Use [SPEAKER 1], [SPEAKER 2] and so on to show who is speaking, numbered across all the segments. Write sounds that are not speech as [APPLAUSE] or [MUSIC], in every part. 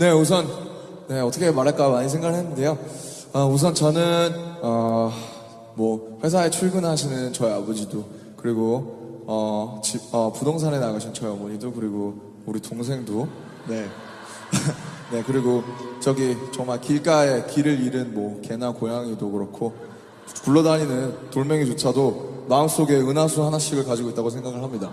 [SPEAKER 1] 네, 우선 네, 어떻게 말할까 많이 생각을 했는데요. 아, 우선 저는 어, 뭐 회사에 출근하시는 저희 아버지도 그리고 어, 집, 어, 부동산에 나가신 저희 어머니도 그리고 우리 동생도 네. [LAUGHS] 네, 그리고 저기 정말 길가에 길을 잃은 뭐 개나 고양이도 그렇고 굴러다니는 돌멩이조차도 마음속에 은하수 하나씩을 가지고 있다고 생각을 합니다.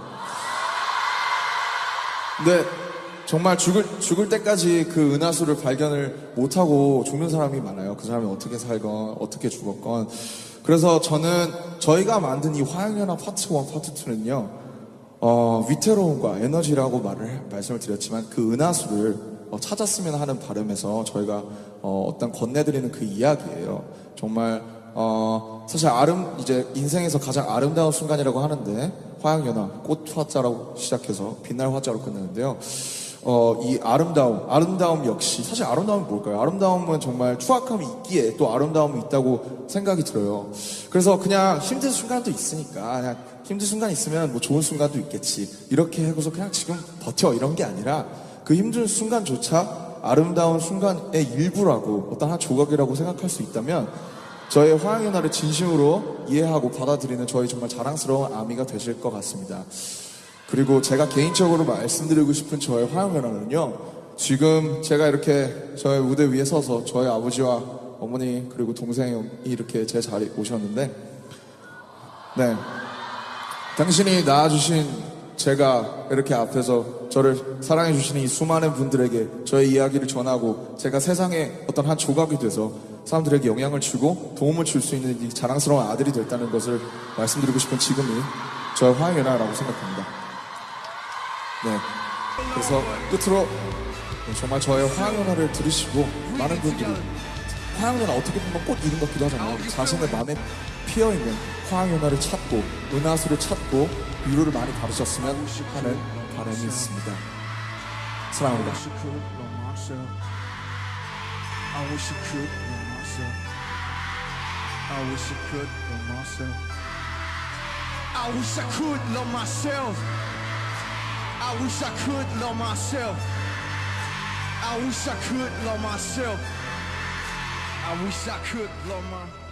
[SPEAKER 1] 근데 정말 죽을, 죽을 때까지 그 은하수를 발견을 못하고 죽는 사람이 많아요. 그 사람이 어떻게 살건, 어떻게 죽었건. 그래서 저는 저희가 만든 이 화양연화 파트 1, 파트 2는요, 어, 위태로움과 에너지라고 말을, 말씀을 드렸지만 그 은하수를 어, 찾았으면 하는 바람에서 저희가 어, 어떤 건네드리는 그 이야기예요. 정말, 어, 사실 아름, 이제 인생에서 가장 아름다운 순간이라고 하는데, 화양연화, 꽃 화자라고 시작해서 빛날 화자로 끝내는데요. 어, 이 아름다움, 아름다움 역시, 사실 아름다움이 뭘까요? 아름다움은 정말 추악함이 있기에 또 아름다움이 있다고 생각이 들어요. 그래서 그냥 힘든 순간도 있으니까, 그냥 힘든 순간 있으면 뭐 좋은 순간도 있겠지. 이렇게 하고서 그냥 지금 버텨. 이런 게 아니라 그 힘든 순간조차 아름다운 순간의 일부라고 어떤 한 조각이라고 생각할 수 있다면 저의 화양의 날을 진심으로 이해하고 받아들이는 저희 정말 자랑스러운 아미가 되실 것 같습니다. 그리고 제가 개인적으로 말씀드리고 싶은 저의 화양연화는요. 지금 제가 이렇게 저의 무대 위에 서서 저희 아버지와 어머니 그리고 동생이 이렇게 제 자리에 오셨는데 네. 당신이 낳아주신 제가 이렇게 앞에서 저를 사랑해주시는 이 수많은 분들에게 저의 이야기를 전하고 제가 세상에 어떤 한 조각이 돼서 사람들에게 영향을 주고 도움을 줄 수 있는 이 자랑스러운 아들이 됐다는 것을 말씀드리고 싶은 지금이 저의 화양연화라고 생각합니다. 네. 그래서 끝으로 정말 저의 화양연화를 들으시고 많은 분들이 화양연화 어떻게 보면 꽃 이름 같기도 하잖아요. 자신의 마음에 피어있는 화양연화를 찾고 은하수를 찾고 위로를 많이 받으셨으면 하는 바람이 있습니다. 사랑합니다.
[SPEAKER 2] I wish I could love myself. I wish I could love myself. I wish I could love myself. I wish I could love myself.